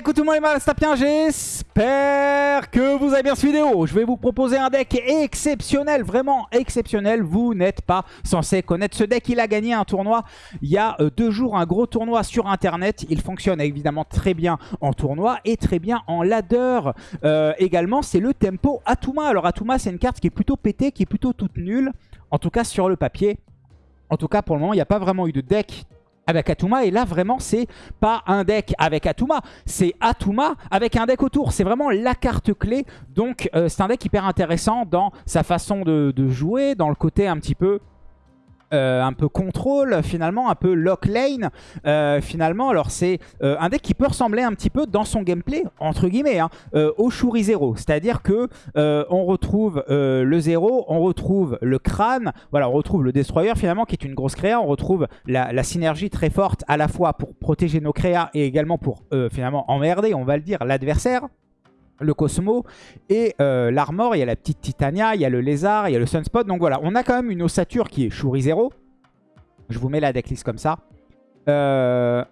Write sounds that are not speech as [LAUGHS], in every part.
écoute tout le monde les mal, bien, j'espère que vous avez bien cette vidéo. Je vais vous proposer un deck exceptionnel, vraiment exceptionnel. Vous n'êtes pas censé connaître ce deck. Il a gagné un tournoi il y a euh, deux jours, un gros tournoi sur internet. Il fonctionne évidemment très bien en tournoi et très bien en ladder. Euh, également, c'est le tempo Atuma. Alors Atuma, c'est une carte qui est plutôt pétée, qui est plutôt toute nulle. En tout cas sur le papier. En tout cas, pour le moment, il n'y a pas vraiment eu de deck avec Atuma. Et là, vraiment, c'est pas un deck avec Atuma, c'est Atuma avec un deck autour. C'est vraiment la carte clé. Donc, euh, c'est un deck hyper intéressant dans sa façon de, de jouer, dans le côté un petit peu euh, un peu contrôle finalement, un peu lock lane euh, finalement. Alors c'est euh, un deck qui peut ressembler un petit peu dans son gameplay, entre guillemets, hein, au Shuri 0. C'est-à-dire que on retrouve le 0, on retrouve le crâne, voilà, on retrouve le Destroyer finalement qui est une grosse créa, on retrouve la, la synergie très forte à la fois pour protéger nos créas et également pour finalement emmerder, on va le dire, l'adversaire le Cosmo et euh, l'Armor, il y a la petite Titania, il y a le Lézard, il y a le Sunspot. Donc voilà, on a quand même une ossature qui est Shuri 0. Je vous mets la decklist comme ça. Euh,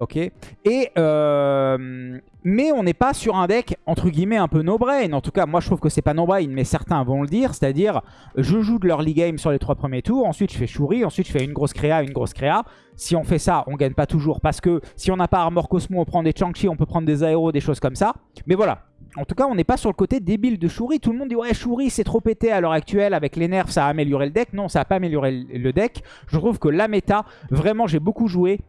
ok. Et, euh, mais on n'est pas sur un deck, entre guillemets, un peu no-brain. En tout cas, moi je trouve que c'est pas no-brain, mais certains vont le dire. C'est-à-dire, je joue de l'early game sur les trois premiers tours, ensuite je fais Shuri, ensuite je fais une grosse créa, une grosse créa. Si on fait ça, on gagne pas toujours parce que si on n'a pas Armor Cosmo, on prend des Chang-Chi, on peut prendre des aéros, des choses comme ça. Mais voilà, en tout cas, on n'est pas sur le côté débile de Shuri. Tout le monde dit ouais, Shuri c'est trop pété à l'heure actuelle. Avec les nerfs, ça a amélioré le deck. Non, ça n'a pas amélioré le deck. Je trouve que la méta, vraiment, j'ai beaucoup joué.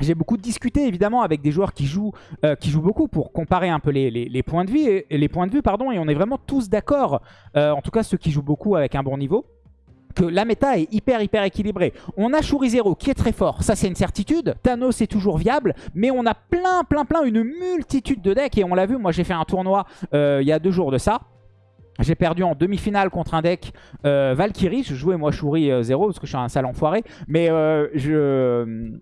J'ai beaucoup discuté évidemment avec des joueurs qui jouent, euh, qui jouent beaucoup pour comparer un peu les, points de vue et, les points de vue pardon et on est vraiment tous d'accord. Euh, en tout cas ceux qui jouent beaucoup avec un bon niveau que la méta est hyper hyper équilibrée. On a Shuri Zero qui est très fort, ça c'est une certitude. Thanos est toujours viable, mais on a plein plein plein, une multitude de decks. Et on l'a vu, moi j'ai fait un tournoi euh, il y a deux jours de ça. J'ai perdu en demi-finale contre un deck euh, Valkyrie. Je jouais moi Shuri 0 euh, parce que je suis un sale enfoiré. Mais je...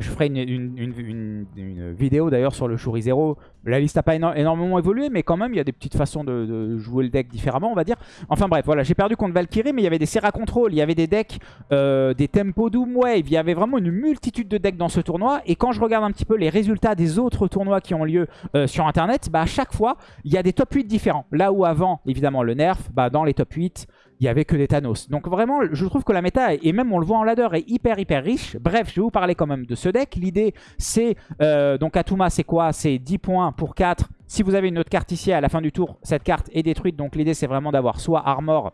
Je ferai une, vidéo d'ailleurs sur le Shuri Zero. La liste n'a pas énormément évolué, mais quand même, il y a des petites façons de, jouer le deck différemment, on va dire. Enfin bref, voilà, j'ai perdu contre Valkyrie, mais il y avait des Serra Control, il y avait des decks, euh, des Tempo Doom Wave, il y avait vraiment une multitude de decks dans ce tournoi. Et quand je regarde un petit peu les résultats des autres tournois qui ont lieu euh, sur Internet, bah, à chaque fois, il y a des top 8 différents. Là où avant, évidemment, le nerf, bah, dans les top 8, il n'y avait que des Thanos. Donc vraiment, je trouve que la méta, et même on le voit en ladder, est hyper hyper riche. Bref, je vais vous parler quand même de ce deck. L'idée, c'est... Euh, donc Atuma, c'est quoi? C'est 10 points pour 4. Si vous avez une autre carte ici, à la fin du tour, cette carte est détruite. Donc l'idée, c'est vraiment d'avoir soit Armor,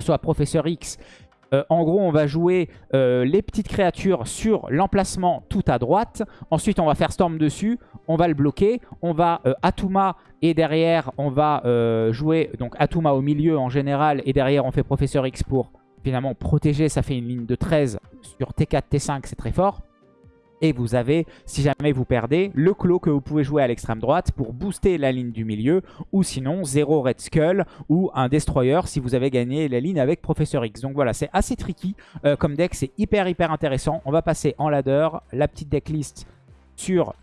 soit Professeur X euh, en gros, on va jouer euh, les petites créatures sur l'emplacement tout à droite. Ensuite, on va faire Storm dessus. On va le bloquer. On va euh, Atuma et derrière, on va jouer donc Atuma au milieu en général. Et derrière, on fait Professeur X pour finalement protéger. Ça fait une ligne de 13 sur T4, T5. C'est très fort. Et vous avez, si jamais vous perdez, le clos que vous pouvez jouer à l'extrême droite pour booster la ligne du milieu. Ou sinon, 0 Red Skull ou un Destroyer si vous avez gagné la ligne avec Professeur X. Donc voilà, c'est assez tricky euh, comme deck. C'est hyper hyper intéressant. On va passer en ladder. La petite decklist sur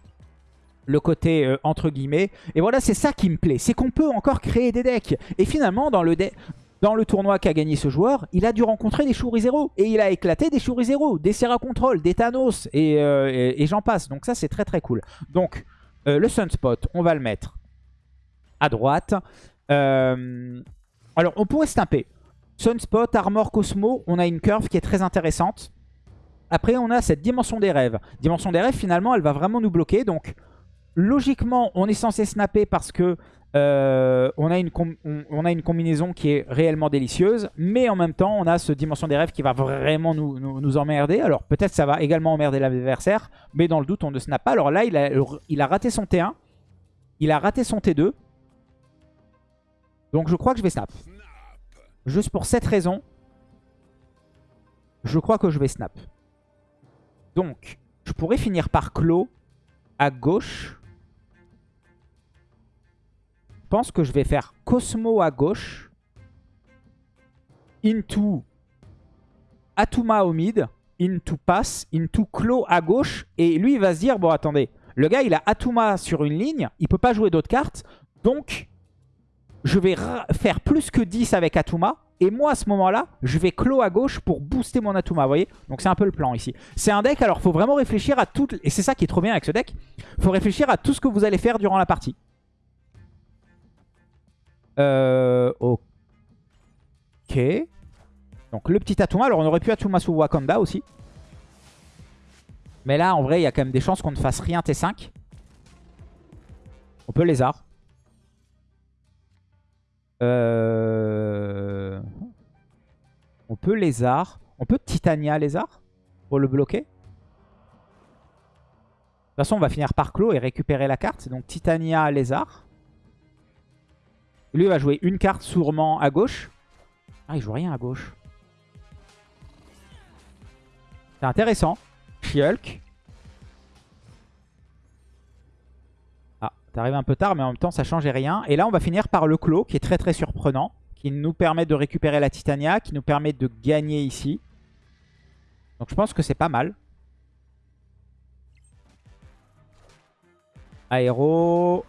le côté euh, entre guillemets. Et voilà, c'est ça qui me plaît. C'est qu'on peut encore créer des decks. Et finalement, dans le, deck dans le tournoi qu'a gagné ce joueur, il a dû rencontrer des Shuri Zero. Et il a éclaté des Shuri Zero, des Serra Control, des Thanos euh, et, j'en passe. Donc ça, c'est très très cool. Donc, euh, le Sunspot, on va le mettre à droite. Euh, alors, on pourrait snapper. Sunspot, Armor, Cosmo, on a une curve qui est très intéressante. Après, on a cette Dimension des Rêves. Dimension des Rêves, finalement, elle va vraiment nous bloquer. Donc, logiquement, on est censé snapper parce que euh, on, a une combinaison qui est réellement délicieuse, mais en même temps, on a ce Dimension des Rêves qui va vraiment nous, emmerder. Alors peut-être ça va également emmerder l'adversaire, mais dans le doute, on ne snap pas. Alors là, il a, il a raté son T1, il a raté son T2. Donc je crois que je vais snap. Juste pour cette raison, je crois que je vais snap. Donc, je pourrais finir par clos à gauche pense que je vais faire Cosmo à gauche. Into Atuma au mid. Into Pass. Into Claw à gauche. Et lui, il va se dire, bon, attendez. Le gars, il a Atuma sur une ligne. Il peut pas jouer d'autres cartes. Donc, je vais faire plus que 10 avec Atuma. Et moi, à ce moment-là, je vais clos à gauche pour booster mon Atuma, vous voyez? Donc c'est un peu le plan ici. C'est un deck, alors faut vraiment réfléchir à tout... Et c'est ça qui est trop bien avec ce deck. faut réfléchir à tout ce que vous allez faire durant la partie. Euh... Ok. Donc le petit Atuma. Alors on aurait pu Atuma sous Wakanda aussi. Mais là, en vrai, il y a quand même des chances qu'on ne fasse rien T5. On peut lézard. Euh... On peut lézard. On peut Titania lézard pour le bloquer. De toute façon, on va finir par clos et récupérer la carte. Donc Titania lézard. Lui, va jouer une carte sûrement à gauche. Ah, il joue rien à gauche. C'est intéressant. Shulk. Ah, t'arrives un peu tard, mais en même temps, ça changeait rien. Et là, on va finir par le clos, qui est très très surprenant. Qui nous permet de récupérer la Titania, qui nous permet de gagner ici. Donc je pense que c'est pas mal. Aéro.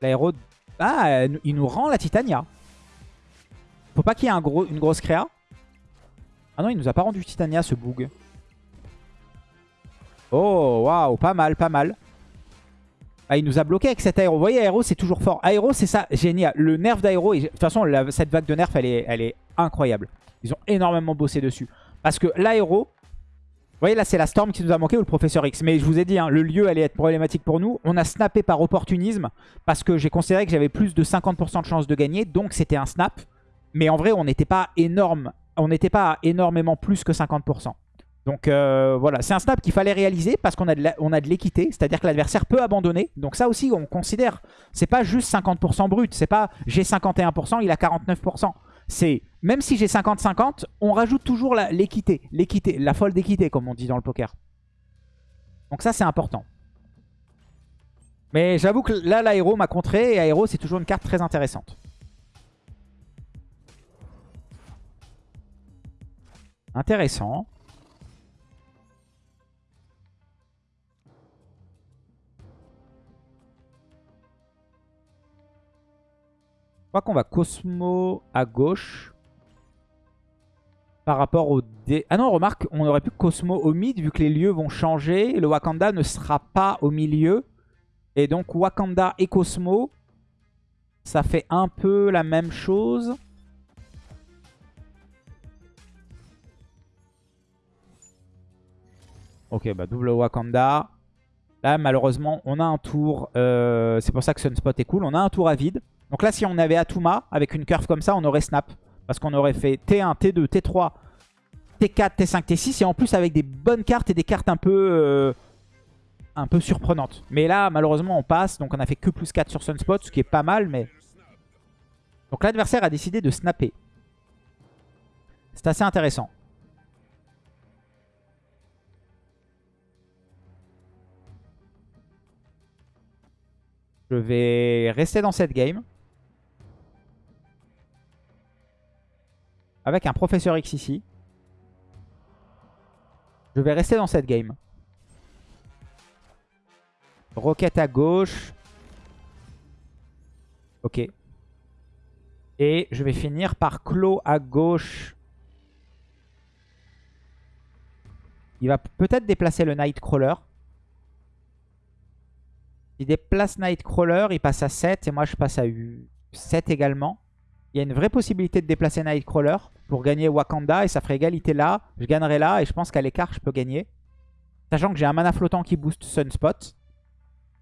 L'aéro... Ah, il nous rend la Titania. Faut pas qu'il y ait un gros, une grosse créa. Ah non, il nous a pas rendu Titania ce bug. Oh, waouh, pas mal, pas mal. Ah, il nous a bloqué avec cet aéro. Vous voyez, aéro, c'est toujours fort. Aéro, c'est ça, génial. Le nerf d'aéro, de toute façon, cette vague de nerf, elle est, elle est incroyable. Ils ont énormément bossé dessus. Parce que l'aéro, vous voyez, là, c'est la Storm qui nous a manqué ou le Professeur X. Mais je vous ai dit, hein, le lieu allait être problématique pour nous. On a snappé par opportunisme parce que j'ai considéré que j'avais plus de 50% de chance de gagner. Donc, c'était un snap. Mais en vrai, on n'était pas énorme. On n'était pas énormément plus que 50%. Donc euh, voilà, c'est un snap qu'il fallait réaliser parce qu'on a de l'équité, c'est-à-dire que l'adversaire peut abandonner. Donc ça aussi, on considère, c'est pas juste 50% brut, c'est pas j'ai 51%, il a 49%. C'est même si j'ai 50-50, on rajoute toujours l'équité, l'équité, la folle d'équité comme on dit dans le poker. Donc ça c'est important. Mais j'avoue que là l'aéro m'a contré et aéro c'est toujours une carte très intéressante. Intéressant. Je crois qu'on va Cosmo à gauche. Par rapport au dé... Ah non, remarque, on aurait pu Cosmo au mid vu que les lieux vont changer. Le Wakanda ne sera pas au milieu. Et donc Wakanda et Cosmo, ça fait un peu la même chose. Ok, bah double Wakanda. Là, malheureusement, on a un tour. Euh, c'est pour ça que Sunspot est cool. On a un tour à vide. Donc là, si on avait Atuma, avec une curve comme ça, on aurait snap. Parce qu'on aurait fait T1, T2, T3, T4, T5, T6. Et en plus, avec des bonnes cartes et des cartes un peu, euh, un peu surprenantes. Mais là, malheureusement, on passe. Donc on a fait que plus 4 sur Sunspot, ce qui est pas mal. mais Donc l'adversaire a décidé de snapper. C'est assez intéressant. Je vais rester dans cette game. Avec un professeur X ici. Je vais rester dans cette game. Roquette à gauche. Ok. Et je vais finir par clos à gauche. Il va peut-être déplacer le Nightcrawler. Il déplace Nightcrawler, il passe à 7 et moi je passe à 7 également. Il y a une vraie possibilité de déplacer Nightcrawler pour gagner Wakanda et ça ferait égalité là. Je gagnerai là et je pense qu'à l'écart je peux gagner. Sachant que j'ai un mana flottant qui booste Sunspot.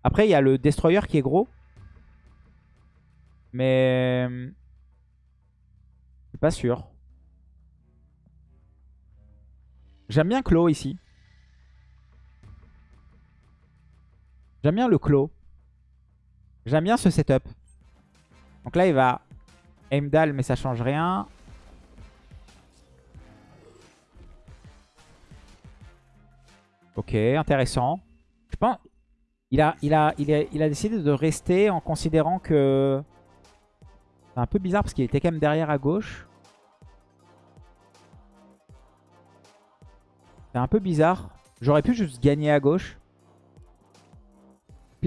Après il y a le Destroyer qui est gros. Mais... Je suis pas sûr. J'aime bien Claw ici. J'aime bien le clos. J'aime bien ce setup. Donc là, il va Heimdall, mais ça change rien. Ok, intéressant. Je pense... Il a, il, a, il, a, a décidé de rester en considérant que... C'est un peu bizarre parce qu'il était quand même derrière à gauche. C'est un peu bizarre. J'aurais pu juste gagner à gauche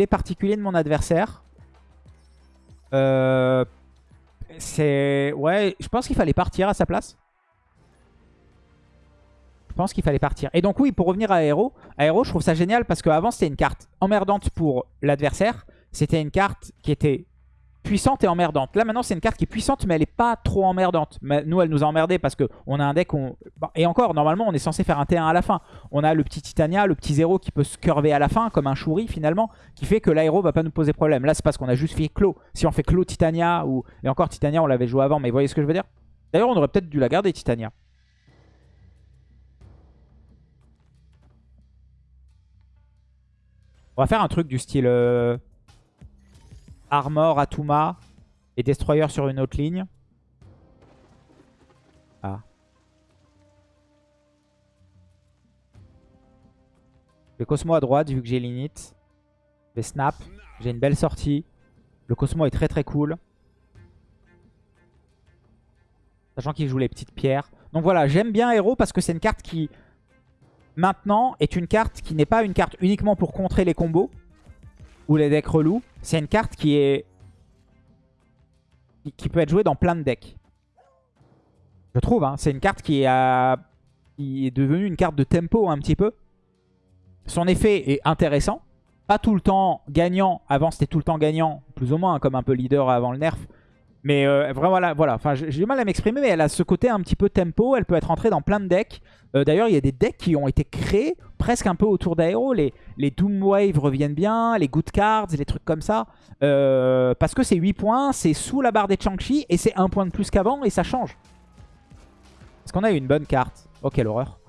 particulier de mon adversaire. Euh, c'est... Ouais, je pense qu'il fallait partir à sa place. Je pense qu'il fallait partir. Et donc oui, pour revenir à Aero, Aero, je trouve ça génial parce qu'avant, c'était une carte emmerdante pour l'adversaire. C'était une carte qui était puissante et emmerdante. Là, maintenant, c'est une carte qui est puissante, mais elle n'est pas trop emmerdante. Nous, elle nous a emmerdé parce qu'on a un deck... On... Et encore, normalement, on est censé faire un T1 à la fin. On a le petit Titania, le petit zéro qui peut se curver à la fin, comme un Shuri, finalement, qui fait que l'aéro va pas nous poser problème. Là, c'est parce qu'on a juste fait Clos. Si on fait Clos Titania, ou... et encore Titania, on l'avait joué avant, mais vous voyez ce que je veux dire? D'ailleurs, on aurait peut-être dû la garder, Titania. On va faire un truc du style... Euh, Armor, Atuma et Destroyer sur une autre ligne. Ah. Le Cosmo à droite vu que j'ai l'init. Je snap. J'ai une belle sortie. Le Cosmo est très très cool. Sachant qu'il joue les petites pierres. Donc voilà, j'aime bien Hero parce que c'est une carte qui, maintenant, est une carte qui n'est pas une carte uniquement pour contrer les combos ou les decks relous. C'est une carte qui est qui peut être jouée dans plein de decks. Je trouve, hein. c'est une carte qui, a... qui est devenue une carte de tempo un petit peu. Son effet est intéressant. Pas tout le temps gagnant. Avant, c'était tout le temps gagnant, plus ou moins, hein, comme un peu leader avant le nerf. Mais euh, voilà, voilà. J'ai du mal à m'exprimer, mais elle a ce côté un petit peu tempo. Elle peut être entrée dans plein de decks. Euh, d'ailleurs, il y a des decks qui ont été créés presque un peu autour d'Aero. Les, les Doom reviennent bien, les Good Cards, les trucs comme ça. Euh, parce que c'est 8 points, c'est sous la barre des Changchi et c'est un point de plus qu'avant et ça change. Est-ce qu'on a une bonne carte? Oh, quelle horreur.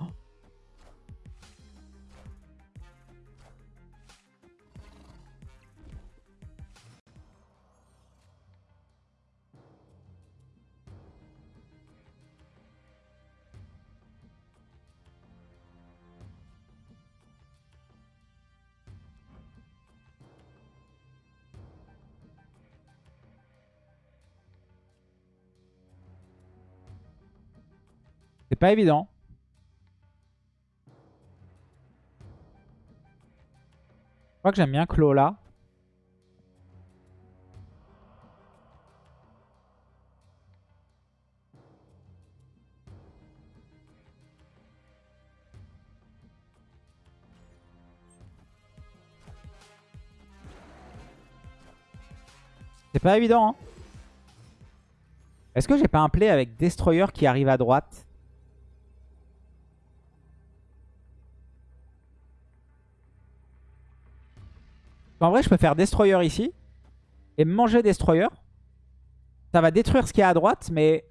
Pas évident. Je crois que j'aime bien Clo là. C'est pas évident. Hein. Est-ce que j'ai pas un play avec Destroyer qui arrive à droite? En vrai, je peux faire Destroyer ici. Et manger Destroyer. Ça va détruire ce qu'il y a à droite, mais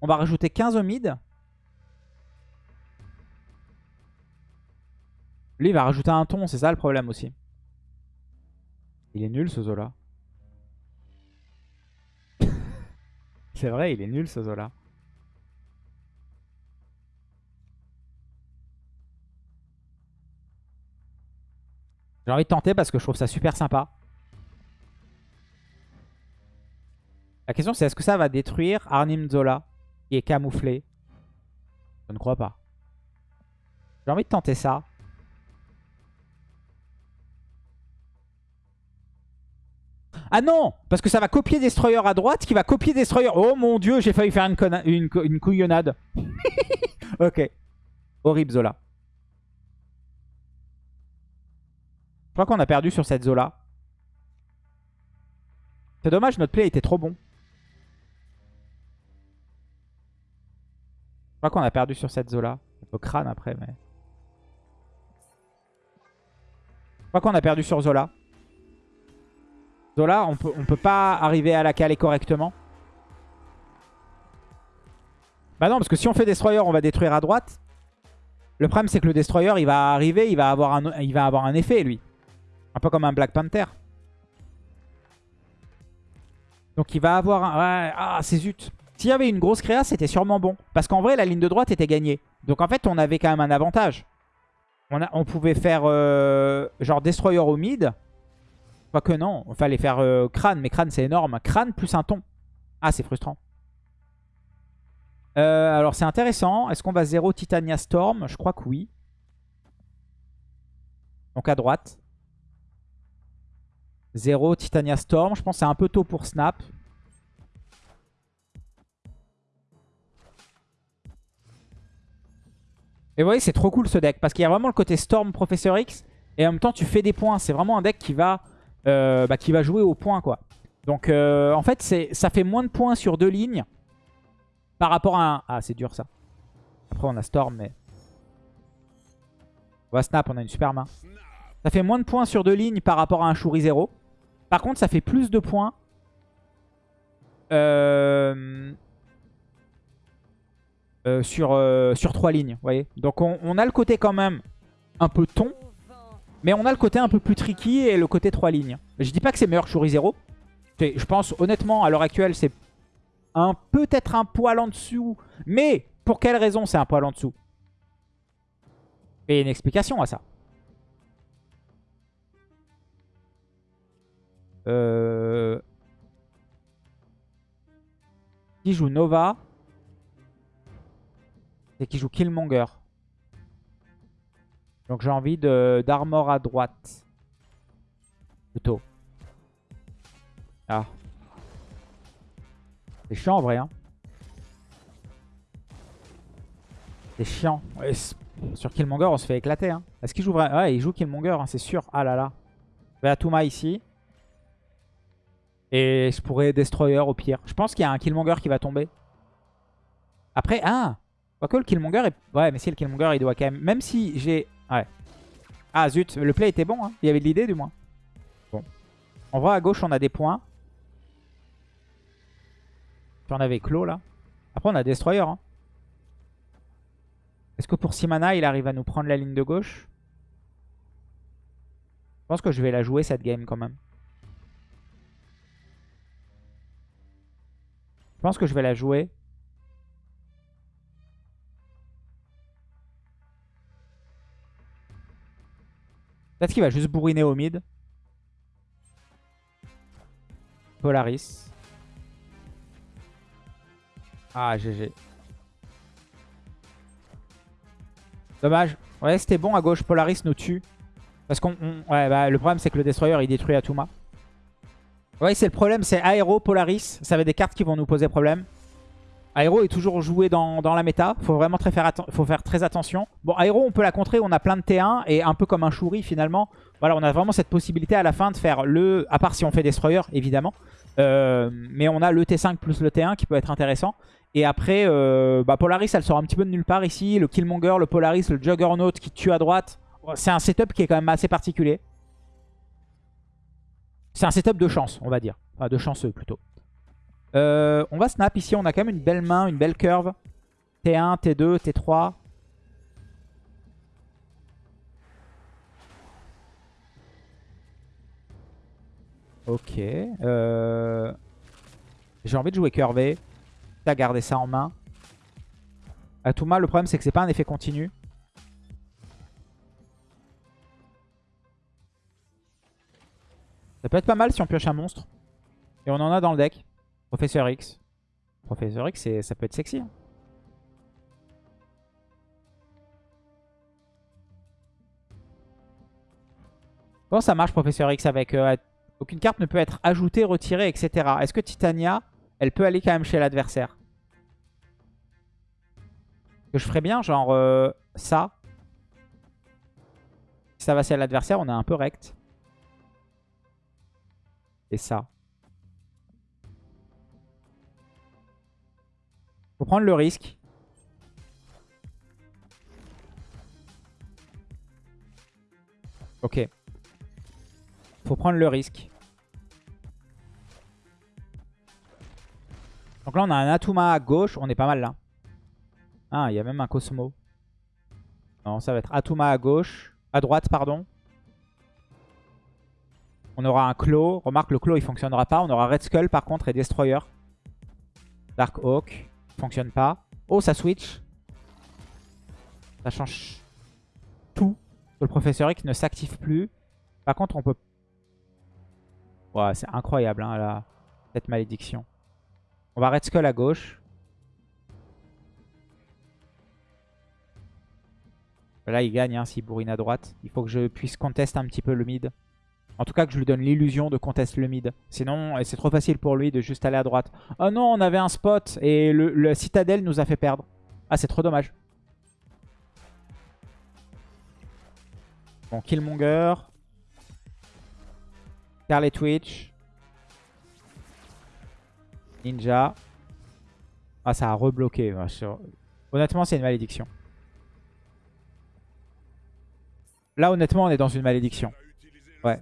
on va rajouter 15 au mid. Lui, il va rajouter un ton, c'est ça le problème aussi. Il est nul ce Zola. [LAUGHS] c'est vrai, il est nul ce Zola. J'ai envie de tenter parce que je trouve ça super sympa. La question c'est est-ce que ça va détruire Arnim Zola qui est camouflé? Je ne crois pas. J'ai envie de tenter ça. Ah non Parce que ça va copier Destroyer à droite qui va copier Destroyer. Oh mon dieu, j'ai failli faire une, une couillonnade. [LAUGHS] ok. Horrible Zola. Je crois qu'on a perdu sur cette Zola. C'est dommage, notre play était trop bon. Je crois qu'on a perdu sur cette Zola. Un peu crâne après, mais... Je crois qu'on a perdu sur Zola. Zola, on peut, on peut pas arriver à la caler correctement. Bah non, parce que si on fait Destroyer, on va détruire à droite. Le problème, c'est que le Destroyer, il va arriver, il va avoir un, il va avoir un effet, lui. Un peu comme un Black Panther. Donc il va avoir un... Ah, c'est zut. S'il y avait une grosse créa, c'était sûrement bon. Parce qu'en vrai, la ligne de droite était gagnée. Donc en fait, on avait quand même un avantage. On, pouvait faire euh, genre Destroyer au mid. que non, il fallait faire euh, Crâne. Mais Crâne, c'est énorme. Crâne plus un ton. Ah, c'est frustrant. Euh, alors c'est intéressant. Est-ce qu'on va 0 Titania Storm? Je crois que oui. Donc à droite. 0 Titania Storm. Je pense que c'est un peu tôt pour Snap. Et vous voyez, c'est trop cool ce deck. Parce qu'il y a vraiment le côté Storm, Professeur X. Et en même temps, tu fais des points. C'est vraiment un deck qui va, euh, bah, qui va jouer au point. Quoi. Donc euh, en fait, ça fait moins de points sur deux lignes. Par rapport à un... Ah, c'est dur ça. Après, on a Storm, mais... On va Snap, on a une super main. Ça fait moins de points sur deux lignes par rapport à un Shuri 0. Par contre, ça fait plus de points euh, euh, sur, euh, sur trois lignes. voyez Donc on, a le côté quand même un peu ton. Mais on a le côté un peu plus tricky et le côté trois lignes. Je dis pas que c'est meilleur que Shuri 0. Je pense honnêtement à l'heure actuelle c'est un peut-être un poil en dessous. Mais pour quelle raison c'est un poil en dessous? Et une explication à ça. Euh... Qui joue Nova et qui joue Killmonger. Donc j'ai envie d'armor à droite. Plutôt. Ah. C'est chiant en vrai. Hein. C'est chiant. sur Killmonger, on se fait éclater. Hein. Est-ce qu'il joue vraiment Ouais, il joue Killmonger, hein, c'est sûr. Ah là là. Touma ici. Et je pourrais Destroyer au pire. Je pense qu'il y a un Killmonger qui va tomber. Après, ah Quoique le Killmonger est... Ouais, mais si le Killmonger, il doit quand même... Même si j'ai... Ouais. Ah zut, le play était bon. Hein. Il y avait de l'idée du moins. Bon. On voit à gauche, on a des points. Puis on avait Clos là. Après, on a Destroyer. Hein. Est-ce que pour 6 mana, il arrive à nous prendre la ligne de gauche? Je pense que je vais la jouer cette game quand même. Pense que je vais la jouer. Peut-être qu'il va juste bourriner au mid. Polaris. Ah, GG. Dommage. Ouais, c'était bon à gauche. Polaris nous tue. Parce qu'on... Bah, le problème, c'est que le Destroyer, il détruit Atuma. Ouais, c'est le problème, c'est Aero, Polaris. Ça va être des cartes qui vont nous poser problème. Aero est toujours joué dans, la méta. Faut vraiment très faire, très attention. Bon, Aero, on peut la contrer. On a plein de T1 et un peu comme un Shuri finalement. Voilà, on a vraiment cette possibilité à la fin de faire le... À part si on fait Destroyer, évidemment. Euh, mais on a le T5 plus le T1 qui peut être intéressant. Et après, euh, bah, Polaris, elle sort un petit peu de nulle part ici. Le Killmonger, le Polaris, le Juggernaut qui tue à droite. C'est un setup qui est quand même assez particulier. C'est un setup de chance, on va dire. Enfin, de chanceux plutôt. Euh, on va snap ici. On a quand même une belle main, une belle curve. T1, T2, T3. Ok. Euh, j'ai envie de jouer curvé. À garder ça en main. Atuma, le problème c'est que c'est pas un effet continu. Ça peut être pas mal si on pioche un monstre. Et on en a dans le deck. Professeur X. Professeur X, ça peut être sexy. Hein. Bon, ça marche, Professeur X, avec... Euh, aucune carte ne peut être ajoutée, retirée, etc. Est-ce que Titania, elle peut aller quand même chez l'adversaire? Que je ferais bien, genre euh, ça. Si ça va chez l'adversaire, on est un peu rect ça. Faut prendre le risque. Ok. Faut prendre le risque. Donc là, on a un Atuma à gauche. On est pas mal là. Ah, il y a même un Cosmo. Non, ça va être Atuma à gauche. À droite, pardon. On aura un Claw. Remarque, le Claw, il fonctionnera pas. On aura Red Skull, par contre, et Destroyer. Dark Hawk. Fonctionne pas. Oh, ça switch. Ça change tout. Le Professeur X ne s'active plus. Par contre, on peut... Ouais, c'est incroyable, hein, cette malédiction. On va Red Skull à gauche. Là, il gagne hein, s'il bourrine à droite. Il faut que je puisse contester un petit peu le mid. En tout cas, que je lui donne l'illusion de contester le mid. Sinon, c'est trop facile pour lui de juste aller à droite. Oh non, on avait un spot et le, citadelle nous a fait perdre. Ah, c'est trop dommage. Bon, Killmonger. Scarlet Twitch. Ninja. Ah, ça a rebloqué. Honnêtement, c'est une malédiction. Là, honnêtement, on est dans une malédiction. Ouais.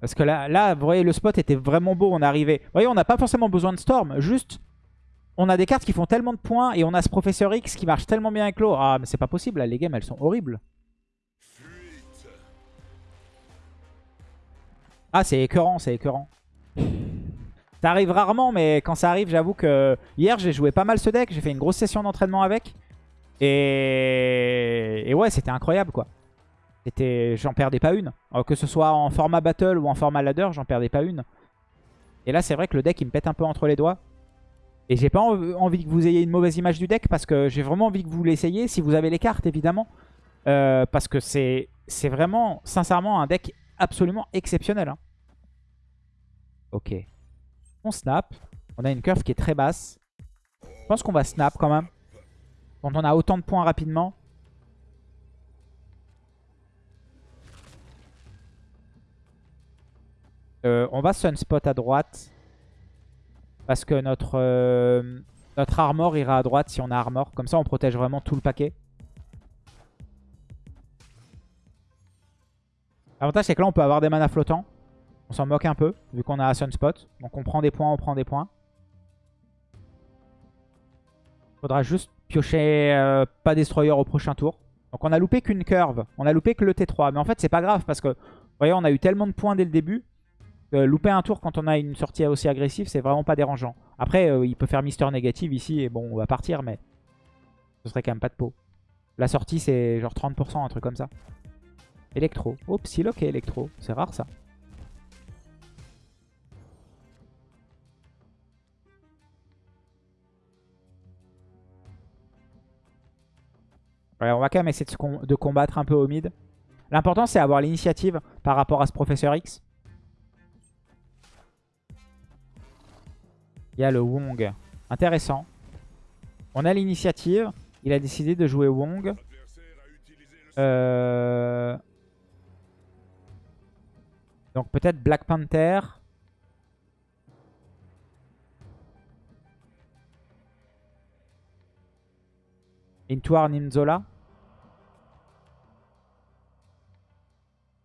Parce que là, là, vous voyez, le spot était vraiment beau. On est arrivé. Vous voyez, on n'a pas forcément besoin de Storm. Juste, on a des cartes qui font tellement de points et on a ce Professeur X qui marche tellement bien avec l'eau. Ah, mais c'est pas possible. Là, les games, elles sont horribles. Ah, c'est écœurant, c'est écœurant. Ça arrive rarement, mais quand ça arrive, j'avoue que... Hier, j'ai joué pas mal ce deck. J'ai fait une grosse session d'entraînement avec. Et, et ouais, c'était incroyable, quoi. J'en perdais pas une. Alors, que ce soit en format battle ou en format ladder, j'en perdais pas une. Et là, c'est vrai que le deck, il me pète un peu entre les doigts. Et j'ai pas env- envie que vous ayez une mauvaise image du deck parce que j'ai vraiment envie que vous l'essayiez si vous avez les cartes, évidemment. Euh, parce que c'est c'est vraiment, sincèrement, un deck absolument exceptionnel. hein. Ok. On snap. On a une curve qui est très basse. Je pense qu'on va snap quand même. Quand on a autant de points rapidement. Euh, on va sunspot à droite. Parce que notre, euh, notre armor ira à droite si on a armor. Comme ça, on protège vraiment tout le paquet. L'avantage, c'est que là, on peut avoir des manas flottants. On s'en moque un peu, vu qu'on a Sunspot. Donc on prend des points, on prend des points. Faudra juste piocher euh, pas Destroyer au prochain tour. Donc on a loupé qu'une curve. On a loupé que le T3. Mais en fait, c'est pas grave parce que, vous voyez, on a eu tellement de points dès le début. Que louper un tour quand on a une sortie aussi agressive, c'est vraiment pas dérangeant. Après, euh, il peut faire Mister négative ici et bon, on va partir, mais ce serait quand même pas de peau. La sortie, c'est genre 30%, un truc comme ça. Electro. Oh, Psylocke et Electro. C'est rare ça. Ouais, on va quand même essayer de, de combattre un peu au mid. L'important, c'est avoir l'initiative par rapport à ce Professeur X. Il y a le Wong. Intéressant. On a l'initiative. Il a décidé de jouer Wong. Euh... Donc peut-être Black Panther. Intuar Ninzola.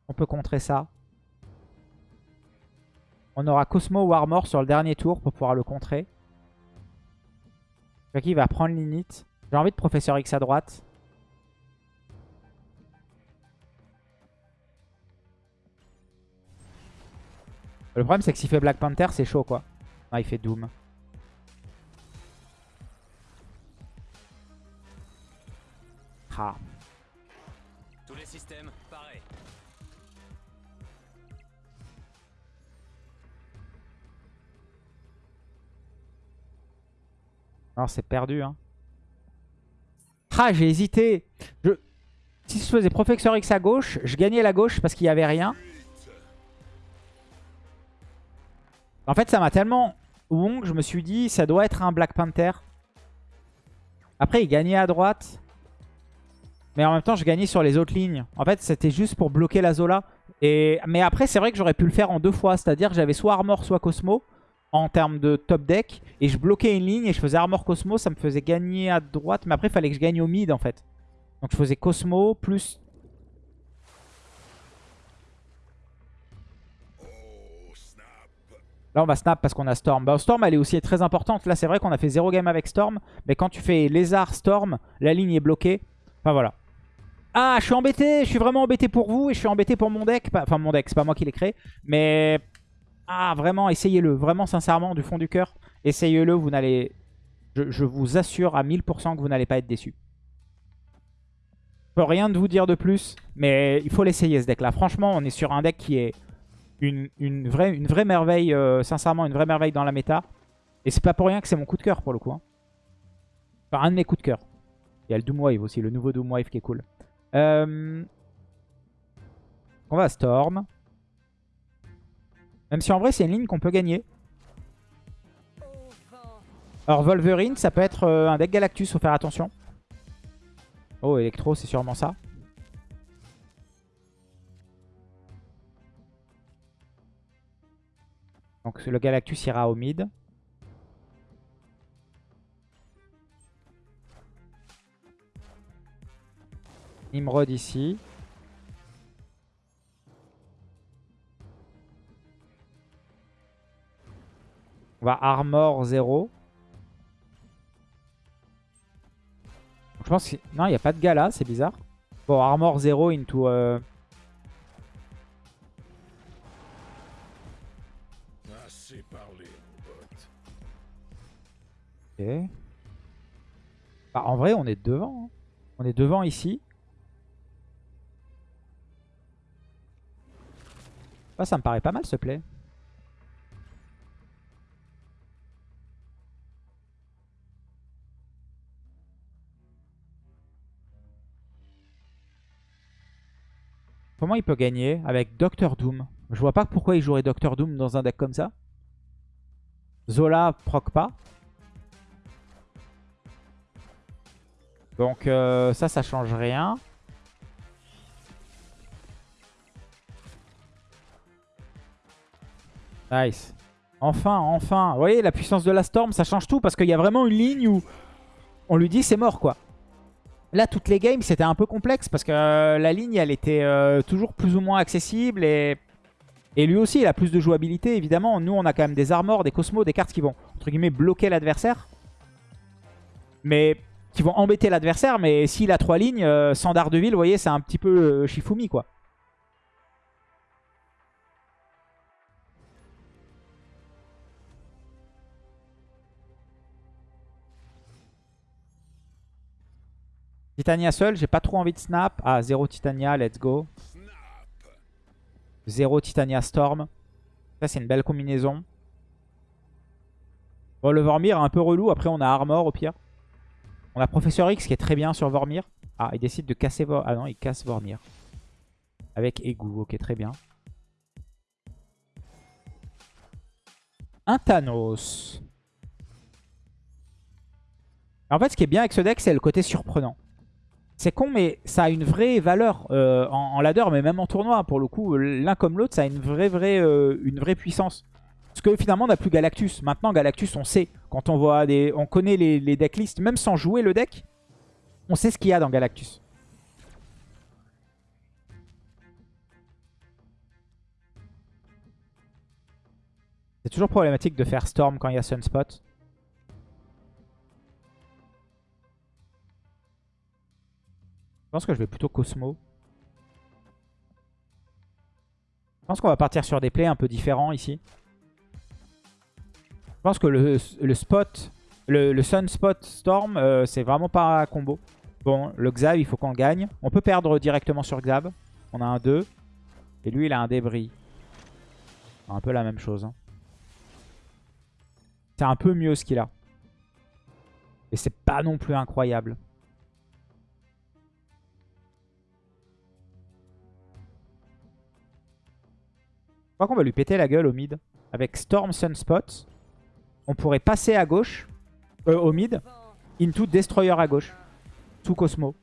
On peut contrer ça. On aura Cosmo ou Armor sur le dernier tour pour pouvoir le contrer. Jackie va prendre l'init. J'ai envie de Professeur X à droite. Le problème c'est que s'il fait Black Panther c'est chaud quoi. Ah il fait Doom. Ah. Alors c'est perdu. Hein. Ah, j'ai hésité. Si je faisais Professeur X à gauche, je gagnais la gauche parce qu'il n'y avait rien. En fait, ça m'a tellement Wong, je me suis dit, ça doit être un Black Panther. Après, il gagnait à droite. Mais en même temps, je gagnais sur les autres lignes. En fait, c'était juste pour bloquer la Zola. Mais après, c'est vrai que j'aurais pu le faire en deux fois. C'est-à-dire que j'avais soit Armor, soit Cosmo en termes de top deck. Et je bloquais une ligne et je faisais Armor Cosmo. Ça me faisait gagner à droite. Mais après, il fallait que je gagne au mid en fait. Donc je faisais Cosmo plus... Là, on va snap parce qu'on a Storm. Bah, Storm, elle est aussi très importante. Là, c'est vrai qu'on a fait 0 game avec Storm. Mais quand tu fais Lézard, Storm, la ligne est bloquée. Enfin, voilà. Ah, je suis embêté. Je suis vraiment embêté pour vous. Et je suis embêté pour mon deck. Enfin, mon deck, c'est pas moi qui l'ai créé. Mais... Ah, vraiment, essayez-le. Vraiment, sincèrement, du fond du cœur. Essayez-le. Vous n'allez... Je, vous assure à 1000% que vous n'allez pas être déçu. Je peux rien de vous dire de plus. Mais il faut l'essayer, ce deck-là. Franchement, on est sur un deck qui est une, vraie, merveille. euh, sincèrement, une vraie merveille dans la méta. Et c'est pas pour rien que c'est mon coup de cœur, pour le coup. hein. Enfin, un de mes coups de cœur. Il y a le Doomwave aussi, le nouveau Doomwave qui est cool. Euh... On va Storm. Même si en vrai, c'est une ligne qu'on peut gagner. Alors Wolverine, ça peut être euh, un deck Galactus, faut faire attention. Oh, Electro, c'est sûrement ça. Donc le Galactus ira au mid. Nimrod ici. On va armor 0. Je pense que... Non, il n'y a pas de gala, c'est bizarre. Bon, armor 0 into... euh. Ok. Bah, en vrai, on est devant. hein. On est devant ici. Ah, ça me paraît pas mal ce play. Comment il peut gagner avec Doctor Doom? Je vois pas pourquoi il jouerait Doctor Doom dans un deck comme ça. Zola proc pas. Donc euh, ça, ça change rien. Nice. Enfin, enfin. Vous voyez, la puissance de la Storm, ça change tout parce qu'il y a vraiment une ligne où on lui dit c'est mort, quoi. Là, toutes les games, c'était un peu complexe parce que euh, la ligne, elle était euh, toujours plus ou moins accessible et... Lui aussi, il a plus de jouabilité, évidemment. Nous, on a quand même des armors, des cosmos, des cartes qui vont, entre guillemets, bloquer l'adversaire. Mais qui vont embêter l'adversaire. Mais s'il a trois lignes, euh, sans Daredevil, vous voyez, c'est un petit peu euh, Shifumi, quoi. Titania seul, j'ai pas trop envie de snap. Ah, 0 Titania, let's go. 0 Titania Storm. Ça, c'est une belle combinaison. Bon, le Vormir est un peu relou. Après, on a Armor au pire. On a Professeur X qui est très bien sur Vormir. Ah, il décide de casser Vormir. Ah non, il casse Vormir. Avec Égout. Ok, très bien. Un Thanos. En fait, ce qui est bien avec ce deck, c'est le côté surprenant. C'est con, mais ça a une vraie valeur euh, en, ladder, mais même en tournoi. Pour le coup, l'un comme l'autre, ça a une vraie, vraie, euh, une vraie puissance. Parce que finalement, on n'a plus Galactus. Maintenant, Galactus, on sait. Quand on voit des, on connaît les, les decklists, même sans jouer le deck, on sait ce qu'il y a dans Galactus. C'est toujours problématique de faire Storm quand il y a Sunspot. Pense que je vais plutôt Cosmo. Je pense qu'on va partir sur des plays un peu différents ici. Je pense que le, le spot, le, Storm, euh, c'est vraiment pas combo. Bon, le Xav, il faut qu'on gagne. On peut perdre directement sur Xav. On a un 2. Et lui, il a un débris. Un peu la même chose. hein. C'est un peu mieux ce qu'il a. Et c'est pas non plus incroyable. Crois qu'on va lui péter la gueule au mid. Avec Storm Sunspot, on pourrait passer à gauche, euh, au mid, into Destroyer à gauche, sous Cosmo.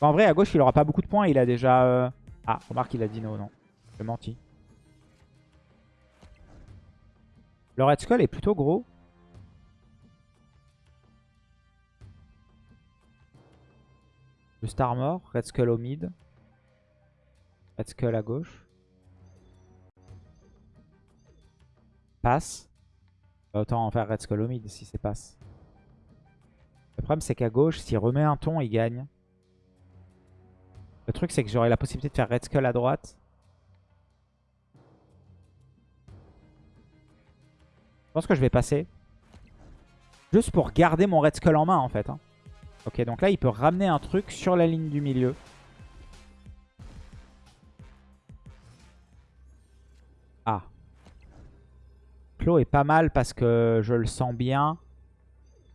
En vrai, à gauche, il aura pas beaucoup de points. Il a déjà... euh, Ah, remarque, il a dit no, non. J'ai menti. Le Red Skull est plutôt gros. Le Star mort, Red Skull au mid. Red Skull à gauche. Autant en faire Red Skull au mid si c'est passe. Le problème c'est qu'à gauche, s'il remet un ton, il gagne. Le truc c'est que j'aurai la possibilité de faire Red Skull à droite. Je pense que je vais passer. Juste pour garder mon Red Skull en main en fait. hein. Ok, donc là il peut ramener un truc sur la ligne du milieu. Ah. Est pas mal parce que je le sens bien.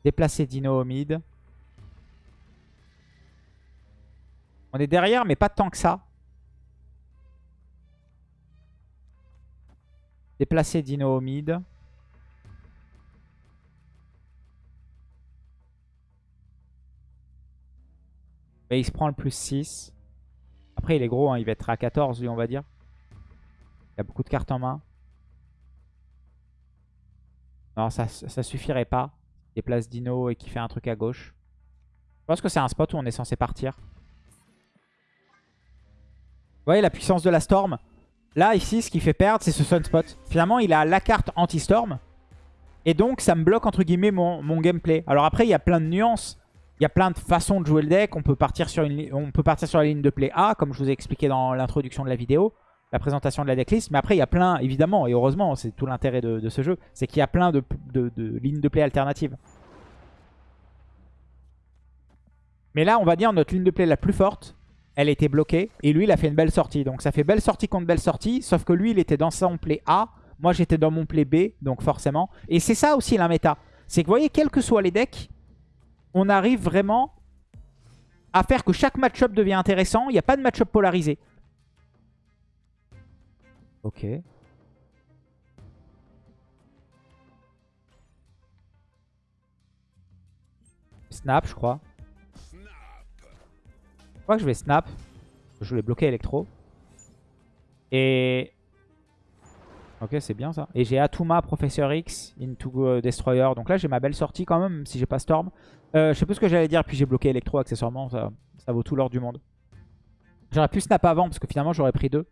Déplacer Dino au mid. On est derrière, mais pas tant que ça. Déplacer Dino au mid. Il se prend le plus 6. Après, il est gros, hein, il va être à 14, lui, on va dire. Il a beaucoup de cartes en main. Non, ça, ça suffirait pas. Déplace Dino et qui fait un truc à gauche. Je pense que c'est un spot où on est censé partir. Vous voyez la puissance de la Storm Là, ici, ce qui fait perdre, c'est ce Sunspot. Finalement, il a la carte anti-Storm. Et donc, ça me bloque, entre guillemets, mon, gameplay. Alors après, il y a plein de nuances. Il y a plein de façons de jouer le deck. On peut partir sur la ligne de play A, comme je vous ai expliqué dans l'introduction de la vidéo. La présentation de la decklist. Mais après, il y a plein, évidemment, et heureusement, c'est tout l'intérêt de, ce jeu. C'est qu'il y a plein de, de, de lignes de play alternatives. Mais là, on va dire notre ligne de play la plus forte, elle était bloquée. Et lui, il a fait une belle sortie. Donc ça fait belle sortie contre belle sortie. Sauf que lui, il était dans son play A. Moi, j'étais dans mon play B. Donc forcément. Et c'est ça aussi la méta. C'est que vous voyez, quels que soient les decks, on arrive vraiment à faire que chaque match-up devient intéressant. Il n'y a pas de match-up polarisé. Ok. Snap, je crois. Je crois que je vais snap. Je voulais bloquer Electro. Et... Ok, c'est bien ça. Et j'ai Atuma, Professeur X, Into euh, Destroyer. Donc là, j'ai ma belle sortie quand même, si j'ai pas Storm. Euh, je sais plus ce que j'allais dire, puis j'ai bloqué Electro accessoirement. Ça, ça vaut tout l'or du monde. J'aurais pu snap avant, parce que finalement, j'aurais pris deux.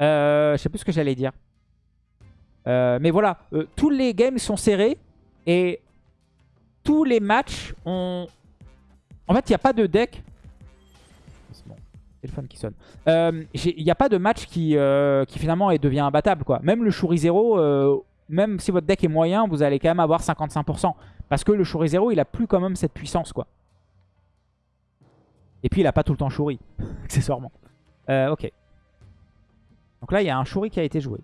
Euh, je sais plus ce que j'allais dire. Euh, mais voilà, euh, tous les games sont serrés. Et tous les matchs ont... En fait, il n'y a pas de deck téléphone qui sonne. Il n'y a pas de match qui, finalement devient imbattable. Quoi. Même le Shuri 0, euh, même si votre deck est moyen, vous allez quand même avoir 55%. Parce que le Shuri 0, il a plus quand même cette puissance. quoi. Et puis il a pas tout le temps Shuri, [LAUGHS] accessoirement. Ok. Donc là, il y a un Shuri qui a été joué.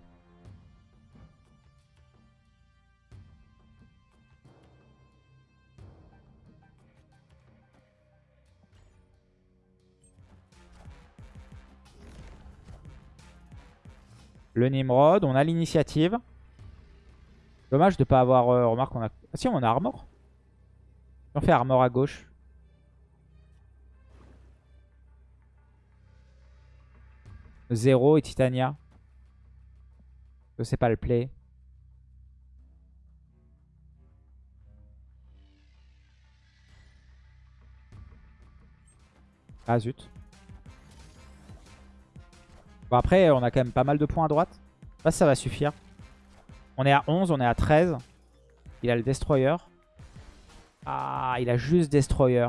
Le Nimrod, on a l'initiative. Dommage de pas avoir... Euh, remarque, on a... Ah si, on a Armor. On fait Armor à gauche. Zéro et Titania. Je sais pas le play. Ah zut. Bon après, on a quand même pas mal de points à droite. Si ça va suffire. On est à 11, on est à 13. Il a le Destroyer. Ah, il a juste Destroyer.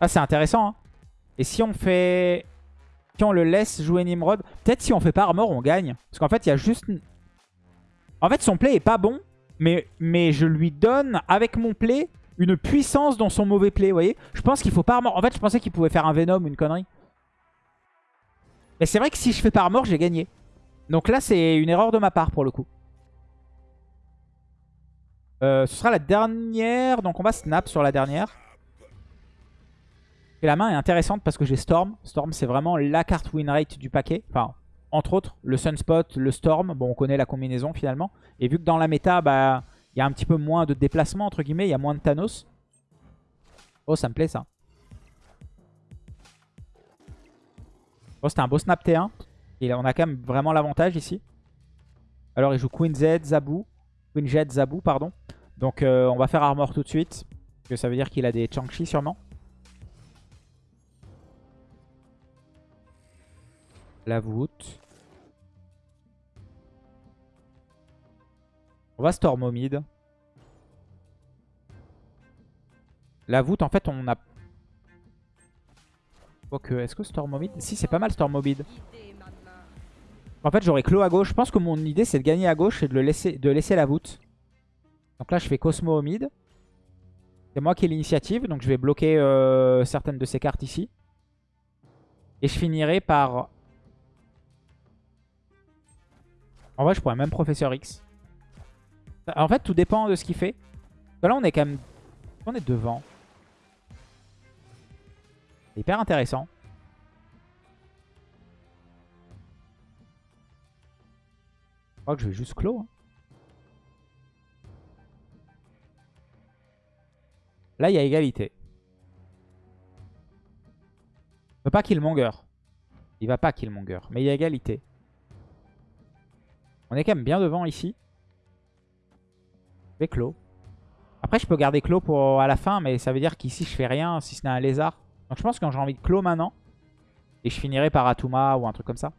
Ah, c'est intéressant. Hein. Et si on fait... Si on le laisse jouer Nimrod, peut-être si on fait pas Armor, on gagne. Parce qu'en fait, il y a juste... En fait, son play est pas bon. Mais, je lui donne, avec mon play, une puissance dans son mauvais play, vous voyez Je pense qu'il faut pas armor. En fait, je pensais qu'il pouvait faire un Venom ou une connerie. Mais c'est vrai que si je fais pas armor, j'ai gagné. Donc là, c'est une erreur de ma part pour le coup. Euh, ce sera la dernière. Donc on va snap sur la dernière. Et la main est intéressante parce que j'ai Storm. Storm, c'est vraiment la carte win rate du paquet. Enfin, entre autres, le Sunspot, le Storm. Bon, on connaît la combinaison finalement. Et vu que dans la méta, bah, il y a un petit peu moins de déplacement, entre guillemets. Il y a moins de Thanos. Oh, ça me plaît, ça. Oh, c'était un beau snap T1. Et on a quand même vraiment l'avantage ici. Alors, il joue Queen Z, Zabu. Queen Jet, Zabu, pardon. Donc, euh, on va faire armor tout de suite. Parce que ça veut dire qu'il a des Changchi sûrement. La voûte. On va Storm. La voûte, en fait, on a... Ok, est-ce que Storm au Si, c'est pas mal Storm au. En fait, j'aurais Clos à gauche. Je pense que mon idée, c'est de gagner à gauche et de, le laisser, de laisser la voûte. Donc là, je fais Cosmo au mid. C'est moi qui ai l'initiative, donc je vais bloquer euh, certaines de ces cartes ici. Et je finirai par... En vrai, je pourrais même Professeur X. En fait, tout dépend de ce qu'il fait. Là, on est quand même... On est devant. Hyper intéressant. Je crois que je vais juste clos. Hein. Là, il y a égalité. Ne va pas Killmonger. Il va pas Killmonger. Mais il y a égalité. On est quand même bien devant ici. Je clos. Après, je peux garder clos pour à la fin, mais ça veut dire qu'ici, je fais rien si ce n'est un lézard. Donc je pense que j'ai envie de clos maintenant. Et je finirai par Atuma ou un truc comme ça.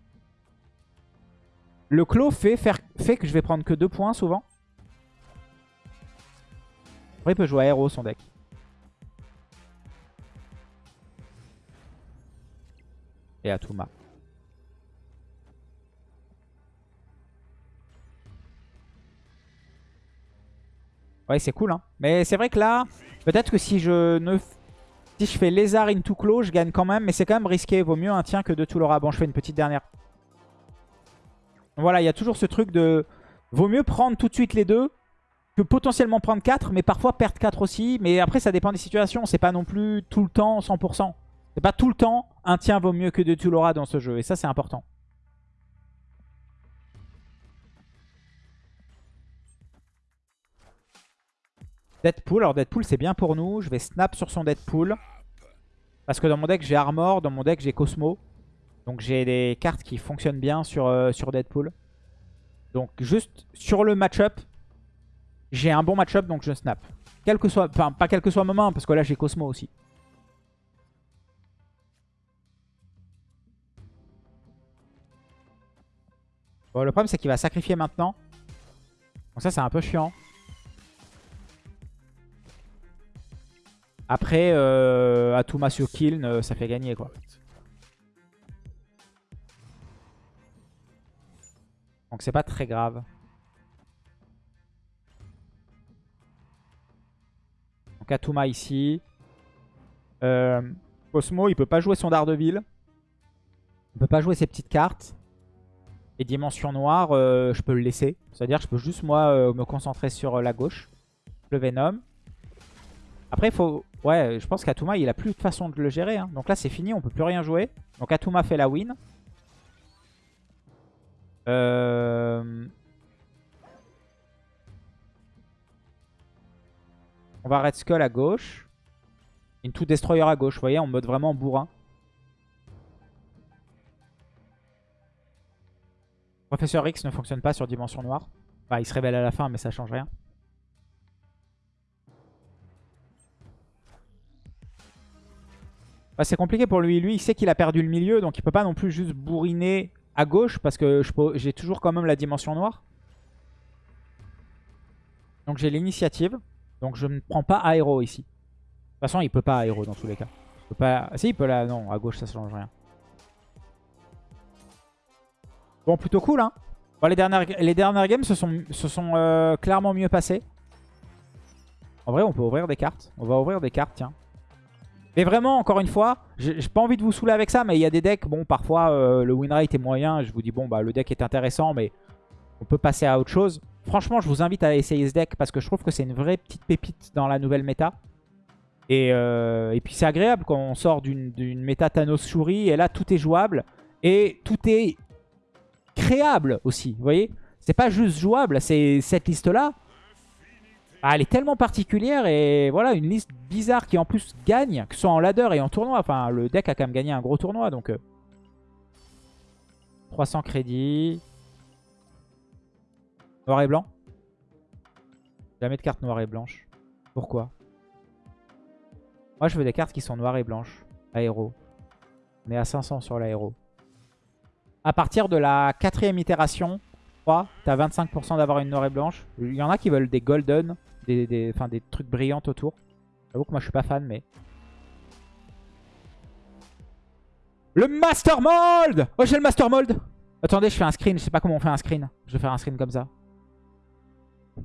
Le clos fait, faire, que je vais prendre que deux points souvent. Après, il peut jouer aéro son deck. Et Atuma. Ouais, c'est cool. Hein. Mais c'est vrai que là, peut-être que si je ne si je fais lézard into clos, je gagne quand même. Mais c'est quand même risqué. Vaut mieux un tien que deux Toulora. Bon, je fais une petite dernière. Voilà, il y a toujours ce truc de... Vaut mieux prendre tout de suite les deux que potentiellement prendre 4, mais parfois perdre 4 aussi. Mais après, ça dépend des situations. C'est pas non plus tout le temps 100%. C'est pas tout le temps un tien vaut mieux que deux Toulora dans ce jeu. Et ça, c'est important. Deadpool. Alors Deadpool, c'est bien pour nous. Je vais snap sur son Deadpool. Parce que dans mon deck, j'ai Armor. Dans mon deck, j'ai Cosmo. Donc j'ai des cartes qui fonctionnent bien sur, euh, sur Deadpool. Donc juste sur le match-up, j'ai un bon match-up, donc je snap. Quel que soit, pas quel que soit moment, parce que là j'ai Cosmo aussi. Le problème c'est qu'il va sacrifier maintenant. Donc ça c'est un peu chiant. Après, euh, Atuma sur kill, euh, ça fait gagner quoi. Donc c'est pas très grave. Donc Atuma ici. Euh, Cosmo, il peut pas jouer son Daredevil. Il peut pas jouer ses petites cartes. Et Dimension Noire, euh, je peux le laisser. C'est-à-dire je peux juste moi me concentrer sur la gauche. Le Venom. Après, il faut... Ouais, je pense qu'Atuma, il a plus de façon de le gérer. Hein. Donc là, c'est fini, on peut plus rien jouer. Donc Atuma fait la win. Euh... On va Red Skull à gauche. Into Destroyer à gauche, vous voyez, en mode vraiment bourrin. Professeur X ne fonctionne pas sur Dimension Noire. Bah, il se révèle à la fin, mais ça change rien. Bah, c'est compliqué pour lui. Lui, il sait qu'il a perdu le milieu, donc il peut pas non plus juste bourriner à gauche parce que j'ai toujours quand même la dimension noire. Donc j'ai l'initiative. Donc je ne prends pas aéro ici. De toute façon, il peut pas aéro dans tous les cas. Si, il peut là. Non, à gauche, ça change rien. Bon, plutôt cool, hein. Les, dernières, games se sont, se sont euh, clairement mieux passées. En vrai, on peut ouvrir des cartes. On va ouvrir des cartes, tiens. Mais vraiment, encore une fois, j'ai pas envie de vous saouler avec ça, mais il y a des decks, bon, parfois euh, le win rate est moyen. Je vous dis, bon, bah le deck est intéressant, mais on peut passer à autre chose. Franchement, je vous invite à essayer ce deck parce que je trouve que c'est une vraie petite pépite dans la nouvelle méta. Et, euh, et puis c'est agréable quand on sort d'une méta Thanos Shuri, et là tout est jouable et tout est créable aussi, vous voyez? C'est pas juste jouable, c'est cette liste-là, ah, elle est tellement particulière et voilà, une liste bizarre qui en plus gagne, que ce soit en ladder et en tournoi. Enfin, le deck a quand même gagné un gros tournoi, donc... 300 euh. crédits. Noir et blanc Jamais de carte noire et blanche. Pourquoi? Moi, je veux des cartes qui sont noires et blanches. Aéro. On est à 500 sur l'aéro. À partir de la quatrième itération, 3, t'as 25% d'avoir une noire et blanche. Il y en a qui veulent des golden des, des, des trucs brillants autour. J'avoue que moi je suis pas fan, mais... Le Master Mold Oh, j'ai le Master Mold Attendez, je fais un screen. Je sais pas comment on fait un screen. Je vais faire un screen comme ça. Je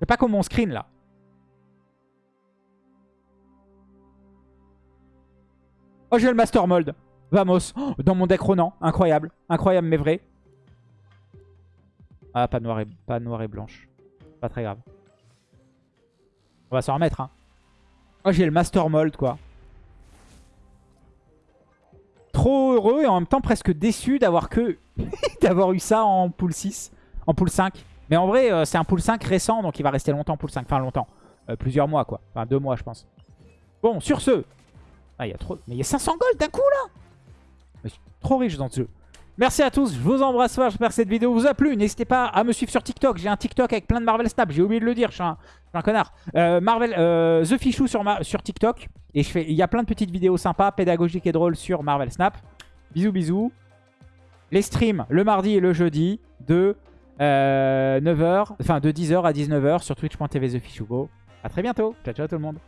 sais pas comment on screen, là. Oh, j'ai le Master Mold. Vamos. Oh, dans mon deck Ronan. Incroyable. Incroyable, mais vrai. Ah, pas noir et, pas noir et blanche. Pas très grave. On va s'en remettre. Hein. Moi, j'ai le Master Mold, quoi. Trop heureux et en même temps presque déçu d'avoir que [LAUGHS] d'avoir eu ça en pool 6, en pool 5. Mais en vrai, euh, c'est un pool 5 récent, donc il va rester longtemps pool 5. Enfin, longtemps. Euh, plusieurs mois, quoi. Enfin, deux mois, je pense. Bon, sur ce. Ah, il y a trop... Mais il y a 500 gold d'un coup, là je suis trop riche dans ce jeu. Merci à tous, je vous embrasse fort, j'espère que cette vidéo vous a plu. N'hésitez pas à me suivre sur TikTok, j'ai un TikTok avec plein de Marvel Snap, j'ai oublié de le dire, je suis un, connard. Euh, Marvel, euh, The Fichou sur, TikTok, et il y a plein de petites vidéos sympas, pédagogiques et drôles sur Marvel Snap. Bisous bisous. Les streams le mardi et le jeudi de 9h, enfin de 10h à 19h sur twitch.tv The Fichou Go. A très bientôt, ciao ciao tout le monde.